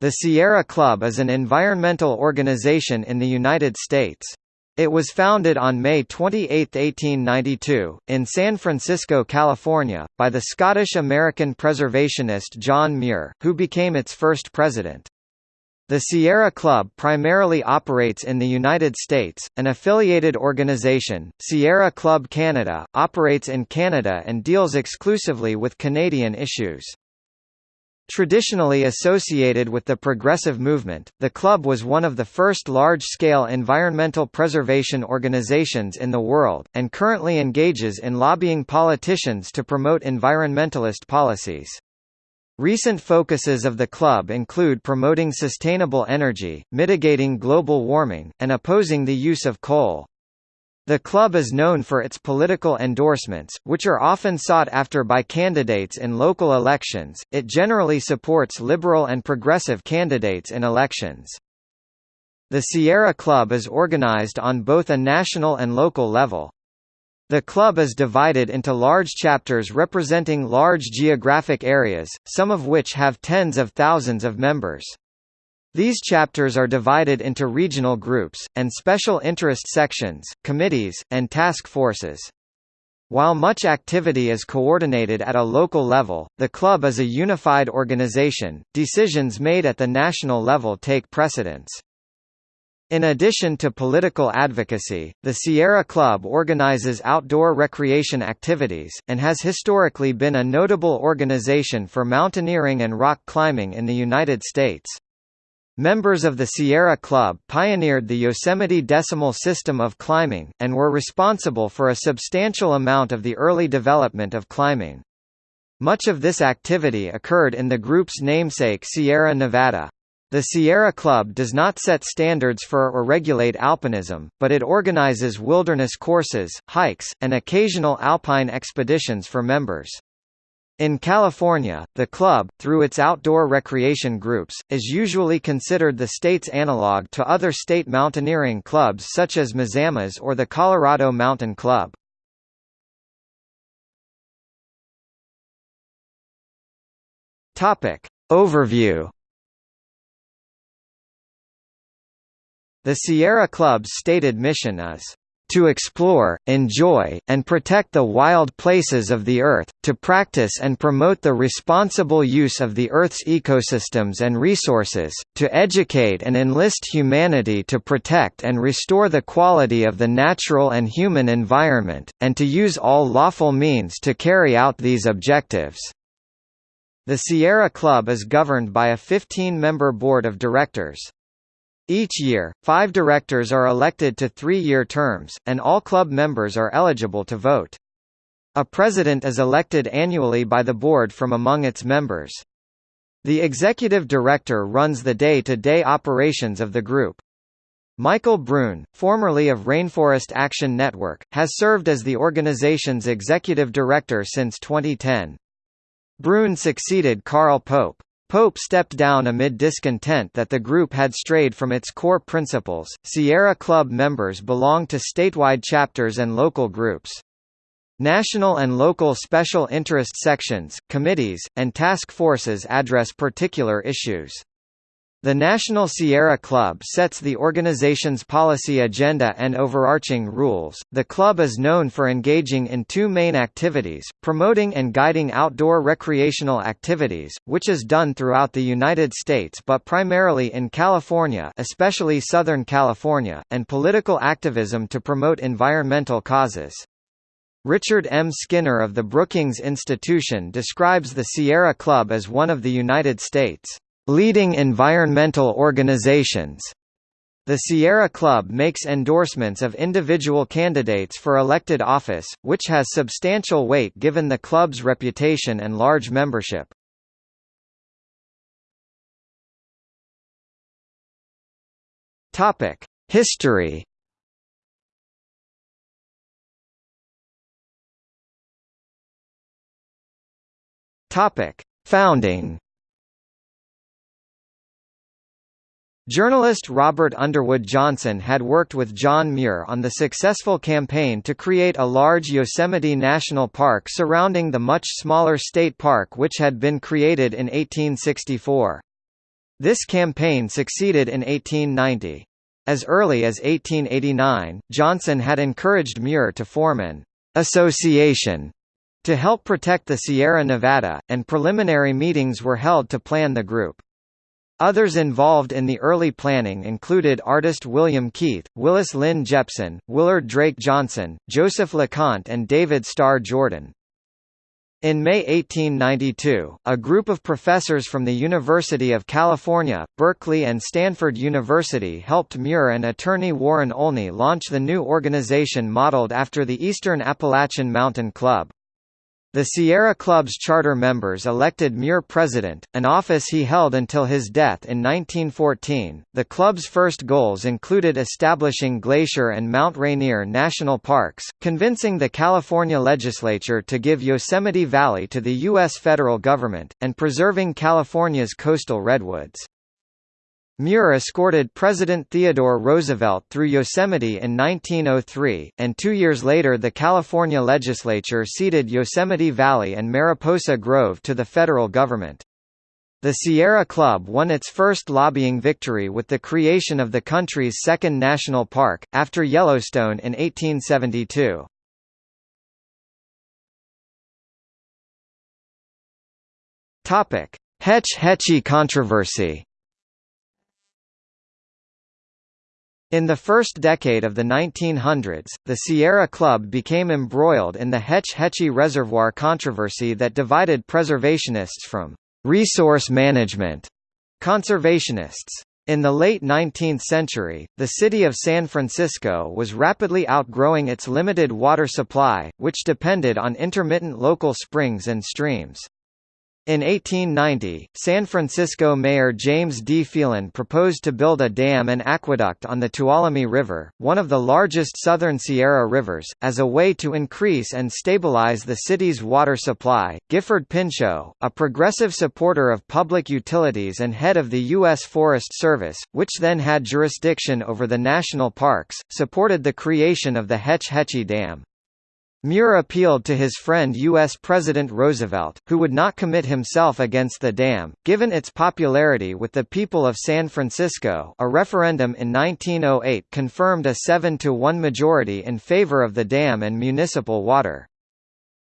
The Sierra Club is an environmental organization in the United States. It was founded on May 28, 1892, in San Francisco, California, by the Scottish-American preservationist John Muir, who became its first president. The Sierra Club primarily operates in the United States. An affiliated organization, Sierra Club Canada, operates in Canada and deals exclusively with Canadian issues. Traditionally associated with the progressive movement, the club was one of the first large-scale environmental preservation organizations in the world, and currently engages in lobbying politicians to promote environmentalist policies. Recent focuses of the club include promoting sustainable energy, mitigating global warming, and opposing the use of coal. The club is known for its political endorsements, which are often sought after by candidates in local elections. It generally supports liberal and progressive candidates in elections. The Sierra Club is organized on both a national and local level. The club is divided into large chapters representing large geographic areas, some of which have tens of thousands of members. These chapters are divided into regional groups, and special interest sections, committees, and task forces. While much activity is coordinated at a local level, the club is a unified organization, decisions made at the national level take precedence. In addition to political advocacy, the Sierra Club organizes outdoor recreation activities, and has historically been a notable organization for mountaineering and rock climbing in the United States. Members of the Sierra Club pioneered the Yosemite decimal system of climbing, and were responsible for a substantial amount of the early development of climbing. Much of this activity occurred in the group's namesake Sierra Nevada. The Sierra Club does not set standards for or regulate alpinism, but it organizes wilderness courses, hikes, and occasional alpine expeditions for members. In California, the club, through its outdoor recreation groups, is usually considered the state's analog to other state mountaineering clubs such as Mazamas or the Colorado Mountain Club. Overview The Sierra Club's stated mission is to explore, enjoy, and protect the wild places of the Earth, to practice and promote the responsible use of the Earth's ecosystems and resources, to educate and enlist humanity to protect and restore the quality of the natural and human environment, and to use all lawful means to carry out these objectives. The Sierra Club is governed by a 15-member board of directors. Each year, five directors are elected to three-year terms, and all club members are eligible to vote. A president is elected annually by the board from among its members. The executive director runs the day-to-day -day operations of the group. Michael Brune, formerly of Rainforest Action Network, has served as the organization's executive director since 2010. Brune succeeded Carl Pope. Pope stepped down amid discontent that the group had strayed from its core principles. Sierra Club members belong to statewide chapters and local groups. National and local special interest sections, committees, and task forces address particular issues. The National Sierra Club sets the organization's policy agenda and overarching rules. The club is known for engaging in two main activities promoting and guiding outdoor recreational activities, which is done throughout the United States but primarily in California, especially Southern California, and political activism to promote environmental causes. Richard M. Skinner of the Brookings Institution describes the Sierra Club as one of the United States' Leading environmental organizations. The Sierra Club makes endorsements of individual candidates for elected office, which has substantial weight given the club's reputation and large membership. Topic: History. Topic: Founding Journalist Robert Underwood Johnson had worked with John Muir on the successful campaign to create a large Yosemite National Park surrounding the much smaller state park which had been created in 1864. This campaign succeeded in 1890. As early as 1889, Johnson had encouraged Muir to form an association to help protect the Sierra Nevada, and preliminary meetings were held to plan the group. Others involved in the early planning included artist William Keith, Willis Lynn Jepson, Willard Drake Johnson, Joseph LeConte and David Starr Jordan. In May 1892, a group of professors from the University of California, Berkeley and Stanford University helped Muir and attorney Warren Olney launch the new organization modeled after the Eastern Appalachian Mountain Club. The Sierra Club's charter members elected Muir president, an office he held until his death in 1914. The club's first goals included establishing Glacier and Mount Rainier national parks, convincing the California legislature to give Yosemite Valley to the U.S. federal government, and preserving California's coastal redwoods. Muir escorted President Theodore Roosevelt through Yosemite in 1903, and two years later the California legislature ceded Yosemite Valley and Mariposa Grove to the federal government. The Sierra Club won its first lobbying victory with the creation of the country's second national park, after Yellowstone in 1872. Hetch Hetchy controversy In the first decade of the 1900s, the Sierra Club became embroiled in the Hetch Hetchy Reservoir controversy that divided preservationists from resource management conservationists. In the late 19th century, the city of San Francisco was rapidly outgrowing its limited water supply, which depended on intermittent local springs and streams. In 1890, San Francisco Mayor James D. Phelan proposed to build a dam and aqueduct on the Tuolumne River, one of the largest southern Sierra rivers, as a way to increase and stabilize the city's water supply. Gifford Pinchot, a progressive supporter of public utilities and head of the U.S. Forest Service, which then had jurisdiction over the national parks, supported the creation of the Hetch Hetchy Dam. Muir appealed to his friend U.S. President Roosevelt, who would not commit himself against the dam, given its popularity with the people of San Francisco a referendum in 1908 confirmed a 7 to 1 majority in favor of the dam and municipal water.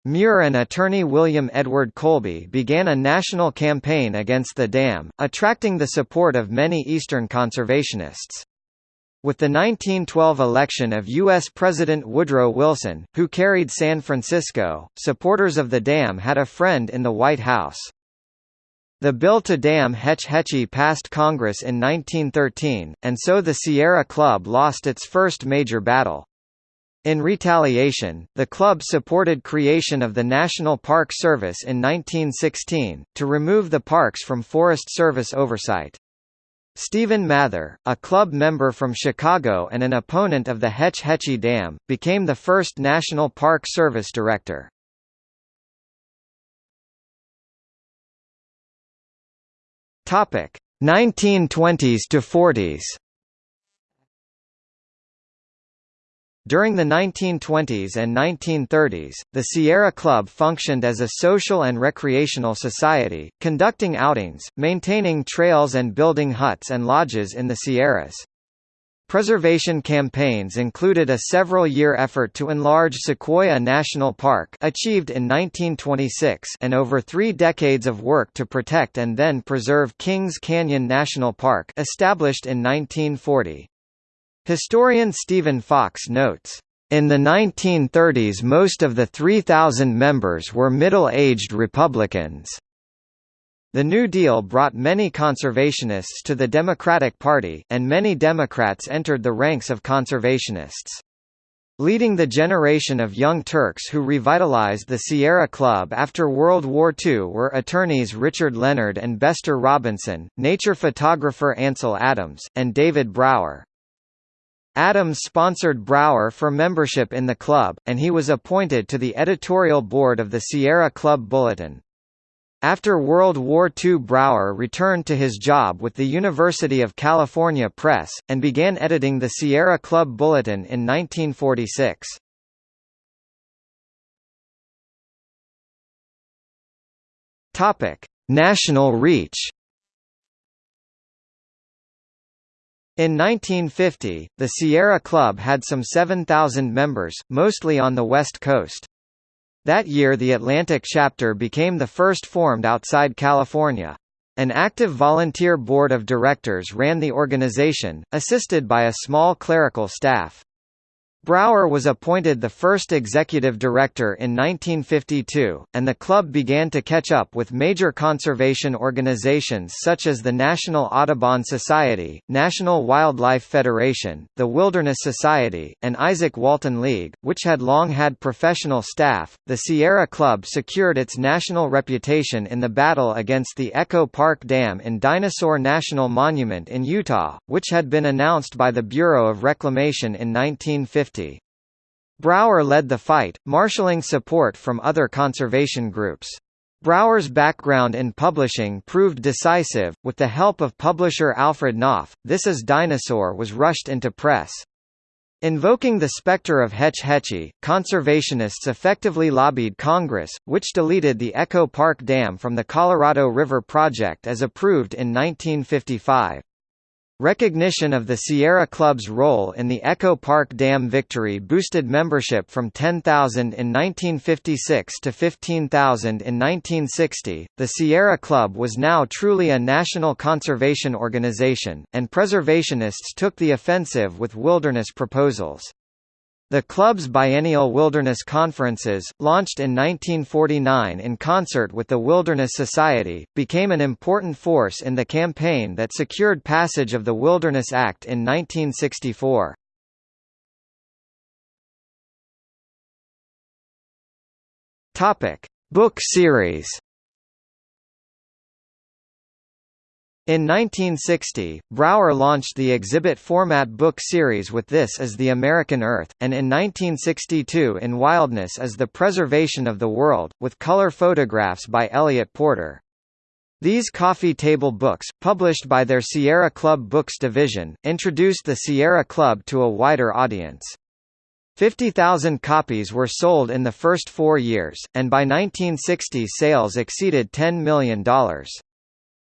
Muir and attorney William Edward Colby began a national campaign against the dam, attracting the support of many Eastern conservationists. With the 1912 election of U.S. President Woodrow Wilson, who carried San Francisco, supporters of the dam had a friend in the White House. The bill to dam Hetch Hetchy passed Congress in 1913, and so the Sierra Club lost its first major battle. In retaliation, the club supported creation of the National Park Service in 1916, to remove the parks from Forest Service oversight. Stephen Mather, a club member from Chicago and an opponent of the Hetch Hetchy Dam, became the first National Park Service director. Topic 1920s to 40s. During the 1920s and 1930s, the Sierra Club functioned as a social and recreational society, conducting outings, maintaining trails and building huts and lodges in the Sierras. Preservation campaigns included a several-year effort to enlarge Sequoia National Park achieved in 1926 and over three decades of work to protect and then preserve Kings Canyon National Park established in 1940. Historian Stephen Fox notes, in the 1930s most of the 3,000 members were middle-aged Republicans. The New Deal brought many conservationists to the Democratic Party, and many Democrats entered the ranks of conservationists. Leading the generation of young Turks who revitalized the Sierra Club after World War II were attorneys Richard Leonard and Bestor Robinson, nature photographer Ansel Adams, and David Brower. Adams sponsored Brower for membership in the club, and he was appointed to the editorial board of the Sierra Club Bulletin. After World War II Brower returned to his job with the University of California Press, and began editing the Sierra Club Bulletin in 1946. National reach In 1950, the Sierra Club had some 7,000 members, mostly on the West Coast. That year the Atlantic chapter became the first formed outside California. An active volunteer board of directors ran the organization, assisted by a small clerical staff. Brower was appointed the first executive director in 1952, and the club began to catch up with major conservation organizations such as the National Audubon Society, National Wildlife Federation, the Wilderness Society, and Izaak Walton League, which had long had professional staff. The Sierra Club secured its national reputation in the battle against the Echo Park Dam in Dinosaur National Monument in Utah, which had been announced by the Bureau of Reclamation in 1950. Brower led the fight, marshalling support from other conservation groups. Brower's background in publishing proved decisive. With the help of publisher Alfred Knopf, This Is Dinosaur was rushed into press. Invoking the specter of Hetch Hetchy, conservationists effectively lobbied Congress, which deleted the Echo Park Dam from the Colorado River Project as approved in 1955. Recognition of the Sierra Club's role in the Echo Park Dam victory boosted membership from 10,000 in 1956 to 15,000 in 1960. The Sierra Club was now truly a national conservation organization, and preservationists took the offensive with wilderness proposals. The club's biennial wilderness conferences, launched in 1949 in concert with the Wilderness Society, became an important force in the campaign that secured passage of the Wilderness Act in 1964. Book series In 1960, Brower launched the exhibit format book series with This is the American Earth, and in 1962 in Wildness is the Preservation of the World, with color photographs by Eliot Porter. These coffee table books, published by their Sierra Club Books division, introduced the Sierra Club to a wider audience. 50,000 copies were sold in the first four years, and by 1960 sales exceeded $10 million.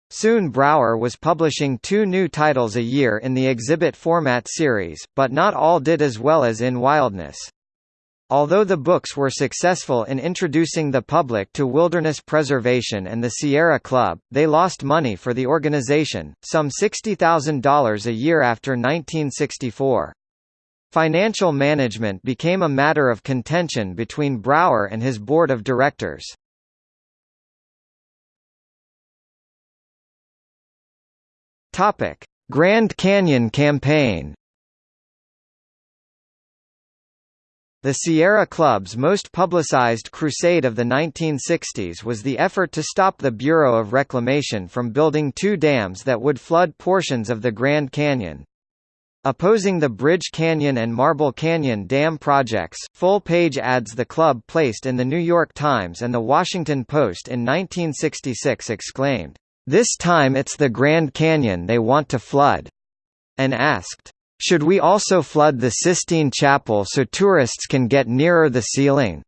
Soon Brower was publishing two new titles a year in the exhibit format series, but not all did as well as in Wildness. Although the books were successful in introducing the public to wilderness preservation and the Sierra Club, they lost money for the organization, some $60,000 a year after 1964. Financial management became a matter of contention between Brower and his board of directors. Topic: Grand Canyon Campaign. The Sierra Club's most publicized crusade of the 1960s was the effort to stop the Bureau of Reclamation from building two dams that would flood portions of the Grand Canyon. Opposing the Bridge Canyon and Marble Canyon dam projects, full-page ads the club placed in The New York Times and The Washington Post in 1966 exclaimed, this time it's the Grand Canyon they want to flood. And asked, should we also flood the Sistine Chapel so tourists can get nearer the ceiling?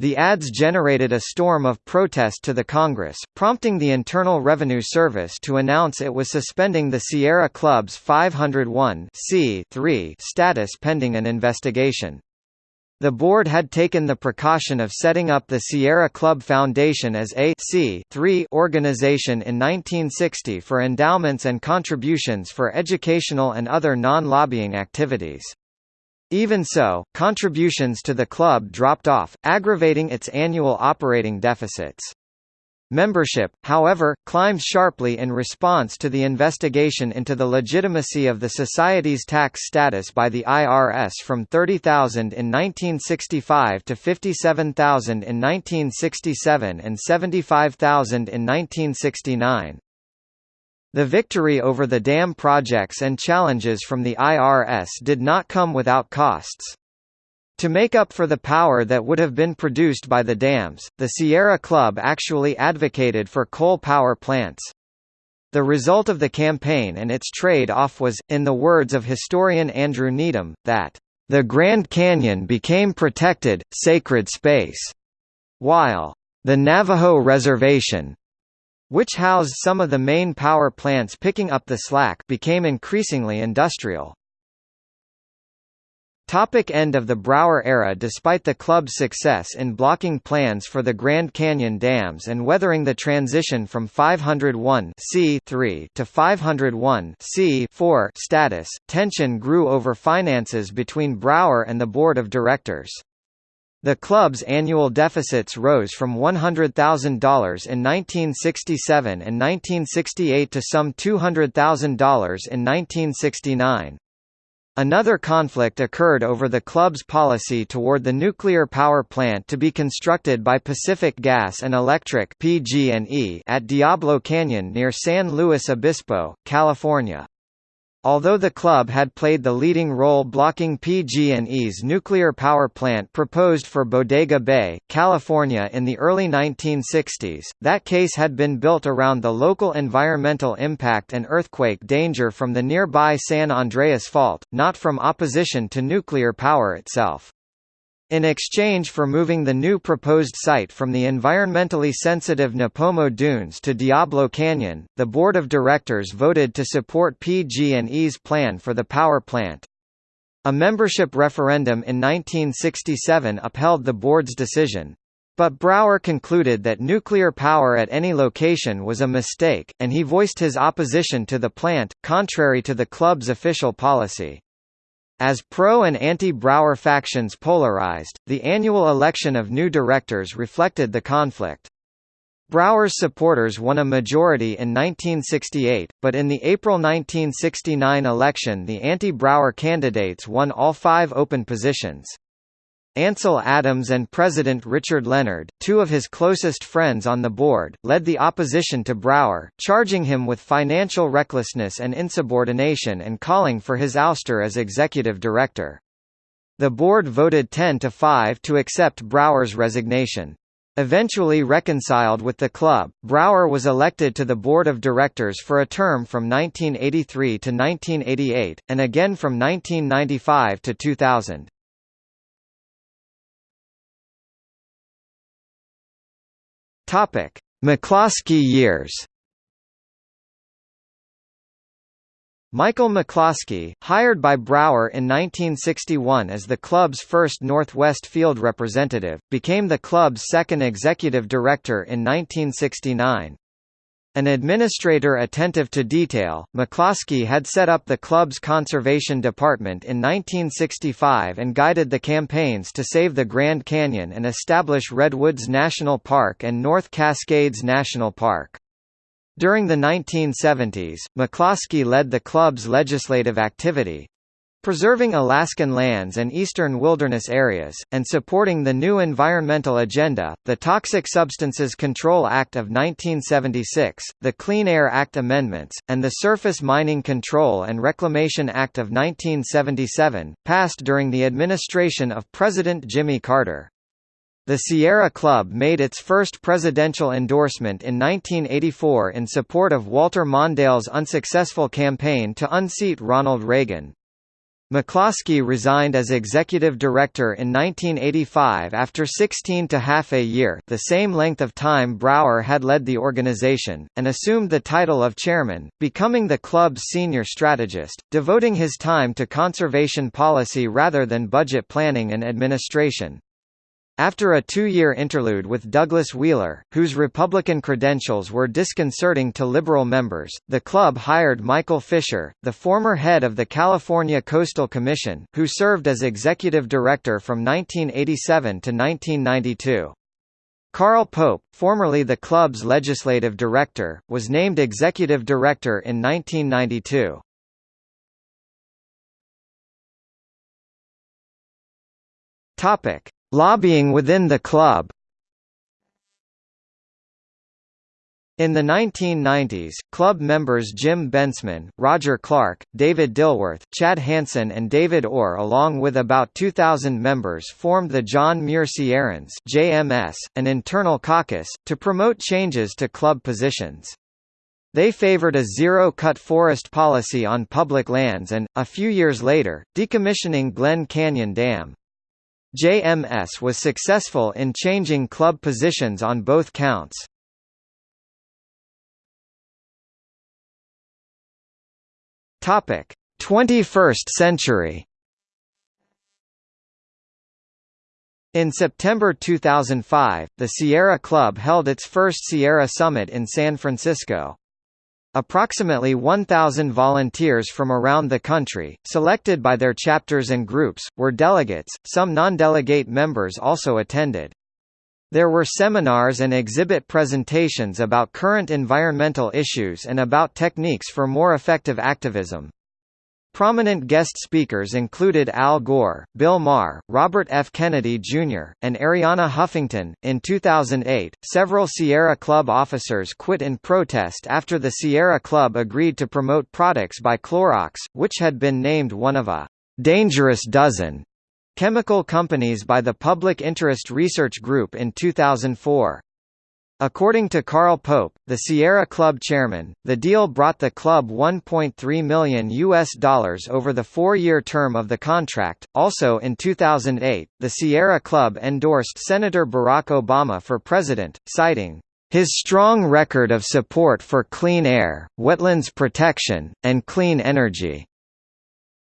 The ads generated a storm of protest to the Congress, prompting the Internal Revenue Service to announce it was suspending the Sierra Club's 501 status pending an investigation. The board had taken the precaution of setting up the Sierra Club Foundation as a C organization in 1960 for endowments and contributions for educational and other non-lobbying activities. Even so, contributions to the club dropped off, aggravating its annual operating deficits. Membership, however, climbed sharply in response to the investigation into the legitimacy of the Society's tax status by the IRS from 30,000 in 1965 to 57,000 in 1967 and 75,000 in 1969. The victory over the dam projects and challenges from the IRS did not come without costs. To make up for the power that would have been produced by the dams, the Sierra Club actually advocated for coal power plants. The result of the campaign and its trade-off was, in the words of historian Andrew Needham, that, "...the Grand Canyon became protected, sacred space," while, "...the Navajo Reservation which housed some of the main power plants picking up the slack became increasingly industrial. Topic end of the Brower era Despite the club's success in blocking plans for the Grand Canyon dams and weathering the transition from 501 to 501 status, tension grew over finances between Brower and the board of directors. The club's annual deficits rose from $100,000 in 1967 and 1968 to some $200,000 in 1969. Another conflict occurred over the club's policy toward the nuclear power plant to be constructed by Pacific Gas and Electric (PG&E) at Diablo Canyon near San Luis Obispo, California. Although the club had played the leading role blocking PG&E's nuclear power plant proposed for Bodega Bay, California in the early 1960s, that case had been built around the local environmental impact and earthquake danger from the nearby San Andreas Fault, not from opposition to nuclear power itself. In exchange for moving the new proposed site from the environmentally sensitive Nipomo Dunes to Diablo Canyon, the board of directors voted to support PG&E's plan for the power plant. A membership referendum in 1967 upheld the board's decision. But Brower concluded that nuclear power at any location was a mistake, and he voiced his opposition to the plant, contrary to the club's official policy. As pro- and anti-Brower factions polarized, the annual election of new directors reflected the conflict. Brower's supporters won a majority in 1968, but in the April 1969 election the anti-Brower candidates won all five open positions. Ansel Adams and President Richard Leonard, two of his closest friends on the board, led the opposition to Brower, charging him with financial recklessness and insubordination and calling for his ouster as executive director. The board voted 10 to 5 to accept Brower's resignation. Eventually reconciled with the club, Brower was elected to the board of directors for a term from 1983 to 1988, and again from 1995 to 2000. Topic: McCloskey years. Michael McCloskey, hired by Brower in 1961 as the club's first Northwest field representative, became the club's second executive director in 1969. An administrator attentive to detail, McCloskey had set up the club's conservation department in 1965 and guided the campaigns to save the Grand Canyon and establish Redwoods National Park and North Cascades National Park. During the 1970s, McCloskey led the club's legislative activity, preserving Alaskan lands and eastern wilderness areas, and supporting the new environmental agenda, the Toxic Substances Control Act of 1976, the Clean Air Act amendments, and the Surface Mining Control and Reclamation Act of 1977, passed during the administration of President Jimmy Carter. The Sierra Club made its first presidential endorsement in 1984 in support of Walter Mondale's unsuccessful campaign to unseat Ronald Reagan. McCloskey resigned as executive director in 1985 after 16 to half a year the same length of time Brower had led the organization, and assumed the title of chairman, becoming the club's senior strategist, devoting his time to conservation policy rather than budget planning and administration. After a two-year interlude with Douglas Wheeler, whose Republican credentials were disconcerting to Liberal members, the club hired Michael Fischer, the former head of the California Coastal Commission, who served as executive director from 1987 to 1992. Carl Pope, formerly the club's legislative director, was named executive director in 1992. Topic: Lobbying within the club In the 1990s, club members Jim Bensman, Roger Clark, David Dilworth, Chad Hanson and David Orr along with about 2,000 members formed the John Muir Sierrans JMS, an internal caucus, to promote changes to club positions. They favored a zero-cut forest policy on public lands and, a few years later, decommissioning Glen Canyon Dam. JMS was successful in changing club positions on both counts. Topic: 21st century. In September 2005, the Sierra Club held its first Sierra Summit in San Francisco. Approximately 1,000 volunteers from around the country, selected by their chapters and groups, were delegates, some non-delegate members also attended. There were seminars and exhibit presentations about current environmental issues and about techniques for more effective activism. Prominent guest speakers included Al Gore, Bill Maher, Robert F. Kennedy Jr., and Arianna Huffington. In 2008, several Sierra Club officers quit in protest after the Sierra Club agreed to promote products by Clorox, which had been named one of a dangerous dozen chemical companies by the Public Interest Research Group in 2004. According to Carl Pope, the Sierra Club chairman, the deal brought the club 1.3 million US dollars over the four-year term of the contract. Also in 2008, the Sierra Club endorsed Senator Barack Obama for president, citing his strong record of support for clean air, wetlands protection, and clean energy.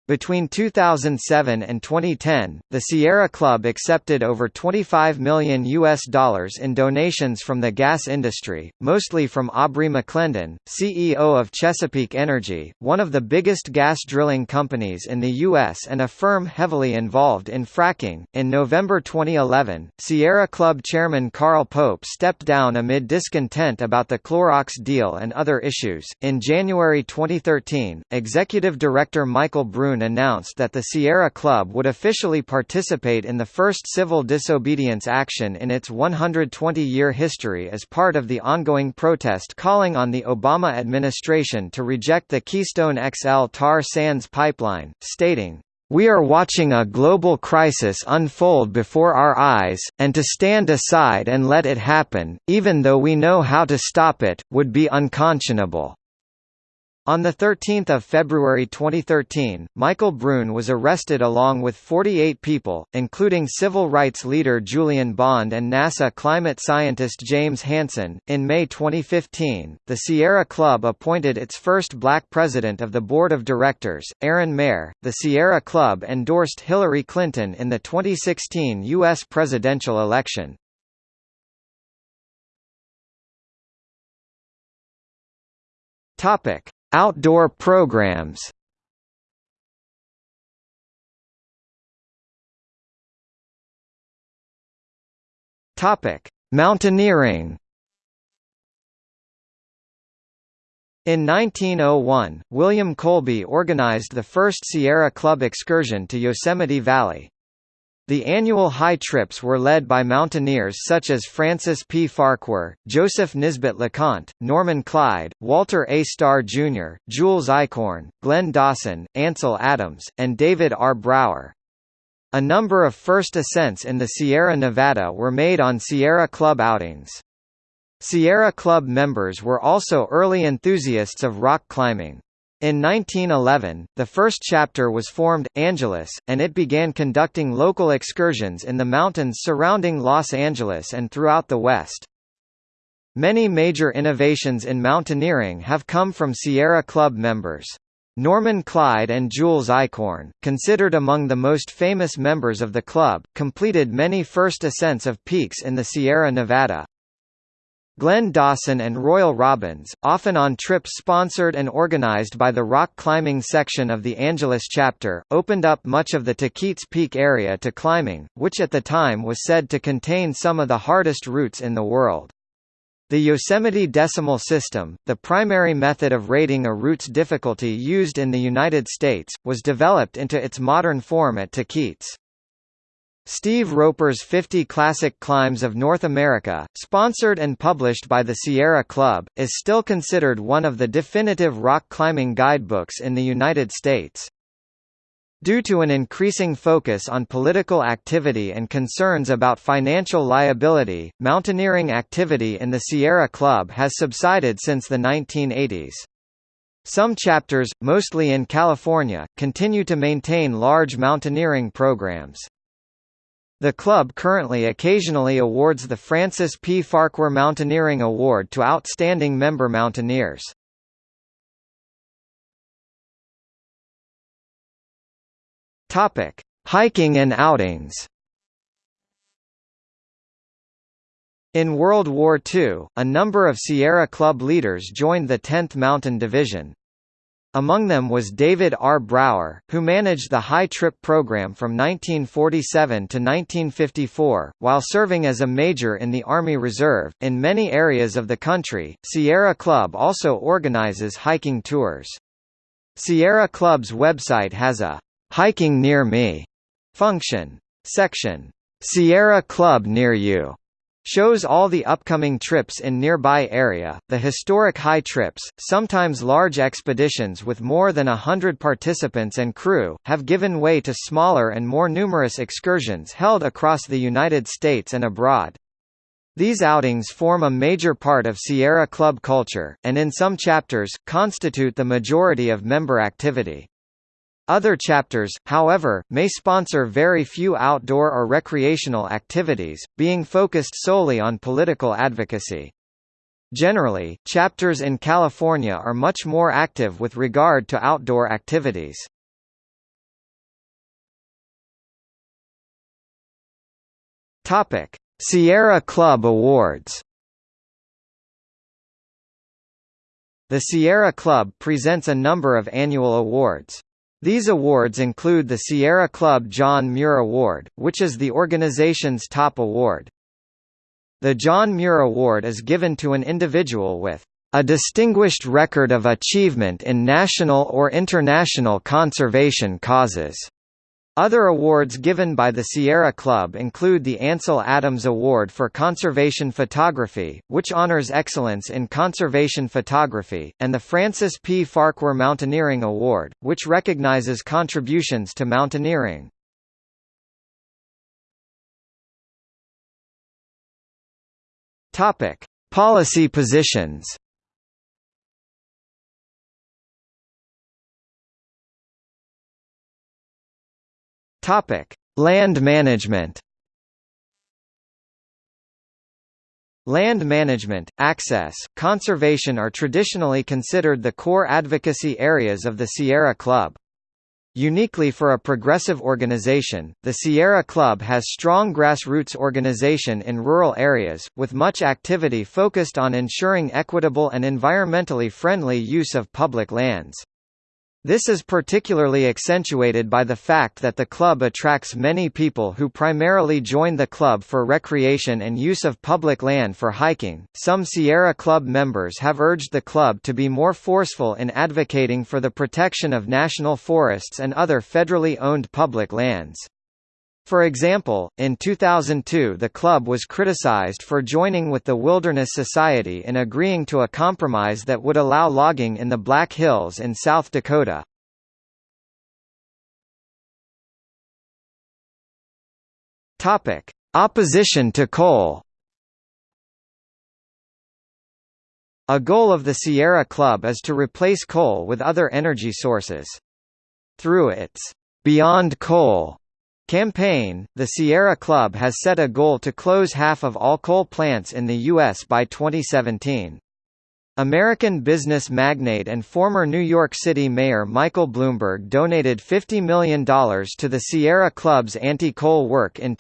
Between 2007 and 2010, the Sierra Club accepted over 25 million US dollars in donations from the gas industry, mostly from Aubrey McClendon, CEO of Chesapeake Energy, one of the biggest gas drilling companies in the US and a firm heavily involved in fracking. In November 2011, Sierra Club chairman Carl Pope stepped down amid discontent about the Clorox deal and other issues. In January 2013, executive director Michael Announced that the Sierra Club would officially participate in the first civil disobedience action in its 120-year history as part of the ongoing protest calling on the Obama administration to reject the Keystone XL tar sands pipeline, stating, we are watching a global crisis unfold before our eyes, and to stand aside and let it happen, even though we know how to stop it, would be unconscionable. On 13 February 2013, Michael Brune was arrested along with 48 people, including civil rights leader Julian Bond and NASA climate scientist James Hansen. In May 2015, the Sierra Club appointed its first black president of the board of directors, Aaron Mair. The Sierra Club endorsed Hillary Clinton in the 2016 U.S. presidential election. Topic. Outdoor programs Topic: Mountaineering. In 1901, William Colby organized the first Sierra Club excursion to Yosemite Valley. The annual high trips were led by mountaineers such as Francis P. Farquhar, Joseph Nisbet LeConte, Norman Clyde, Walter A. Starr Jr., Jules Eichorn, Glenn Dawson, Ansel Adams, and David R. Brower. A number of first ascents in the Sierra Nevada were made on Sierra Club outings. Sierra Club members were also early enthusiasts of rock climbing. In 1911, the first chapter was formed, Angeles, and it began conducting local excursions in the mountains surrounding Los Angeles and throughout the West. Many major innovations in mountaineering have come from Sierra Club members. Norman Clyde and Jules Eichorn, considered among the most famous members of the club, completed many first ascents of peaks in the Sierra Nevada. Glenn Dawson and Royal Robbins, often on trips sponsored and organized by the rock climbing section of the Angeles chapter, opened up much of the Tahquitz Peak area to climbing, which at the time was said to contain some of the hardest routes in the world. The Yosemite Decimal System, the primary method of rating a route's difficulty used in the United States, was developed into its modern form at Tahquitz. Steve Roper's 50 Classic Climbs of North America, sponsored and published by the Sierra Club, is still considered one of the definitive rock climbing guidebooks in the United States. Due to an increasing focus on political activity and concerns about financial liability, mountaineering activity in the Sierra Club has subsided since the 1980s. Some chapters, mostly in California, continue to maintain large mountaineering programs. The club currently occasionally awards the Francis P. Farquhar Mountaineering Award to outstanding member mountaineers. Topic: Hiking and outings. In World War II, a number of Sierra Club leaders joined the 10th Mountain Division. Among them was David R. Brower, who managed the high trip program from 1947 to 1954, while serving as a major in the Army Reserve. In many areas of the country, Sierra Club also organizes hiking tours. Sierra Club's website has a Hiking Near Me function. Section Sierra Club Near You shows all the upcoming trips in nearby area. The historic high trips, sometimes large expeditions with more than a hundred participants and crew, have given way to smaller and more numerous excursions held across the United States and abroad. These outings form a major part of Sierra Club culture, and in some chapters, constitute the majority of member activity. Other chapters, however, may sponsor very few outdoor or recreational activities, being focused solely on political advocacy. Generally, chapters in California are much more active with regard to outdoor activities. Sierra Club Awards. The Sierra Club presents a number of annual awards. These awards include the Sierra Club John Muir Award, which is the organization's top award. The John Muir Award is given to an individual with a distinguished record of achievement in national or international conservation causes. Other awards given by the Sierra Club include the Ansel Adams Award for Conservation Photography, which honors excellence in conservation photography, and the Francis P. Farquhar Mountaineering Award, which recognizes contributions to mountaineering. Topic: Policy positions. Topic: Land management. Land management, access, conservation are traditionally considered the core advocacy areas of the Sierra Club. Uniquely for a progressive organization, the Sierra Club has strong grassroots organization in rural areas, with much activity focused on ensuring equitable and environmentally friendly use of public lands. This is particularly accentuated by the fact that the club attracts many people who primarily join the club for recreation and use of public land for hiking. Some Sierra Club members have urged the club to be more forceful in advocating for the protection of national forests and other federally owned public lands. For example, in 2002 the club was criticized for joining with the Wilderness Society in agreeing to a compromise that would allow logging in the Black Hills in South Dakota. Opposition to coal. A goal of the Sierra Club is to replace coal with other energy sources. Through its Beyond Coal Campaign, the Sierra Club has set a goal to close half of all coal plants in the U.S. by 2017. American business magnate and former New York City Mayor Michael Bloomberg donated $50 million to the Sierra Club's anti-coal work in